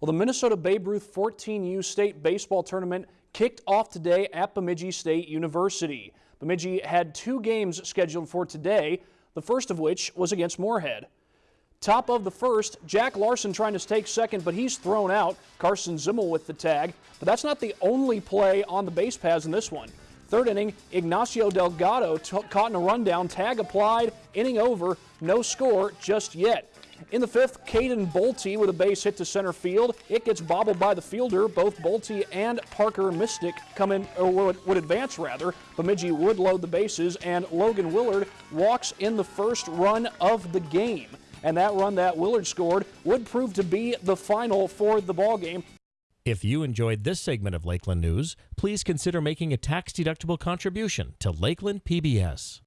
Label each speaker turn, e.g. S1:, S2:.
S1: Well, the Minnesota Babe Ruth 14U State Baseball Tournament kicked off today at Bemidji State University. Bemidji had two games scheduled for today, the first of which was against Moorhead. Top of the first, Jack Larson trying to take second, but he's thrown out. Carson Zimmel with the tag. But that's not the only play on the base paths in this one. Third inning, Ignacio Delgado caught in a rundown, tag applied, inning over, no score just yet. In the fifth, Caden Bolte with a base hit to center field. It gets bobbled by the fielder. Both Bolte and Parker Mystic come in, or would, would advance rather. Bemidji would load the bases, and Logan Willard walks in the first run of the game. And that run that Willard scored would prove to be the final for the ball game.
S2: If you enjoyed this segment of Lakeland News, please consider making a tax-deductible contribution to Lakeland PBS.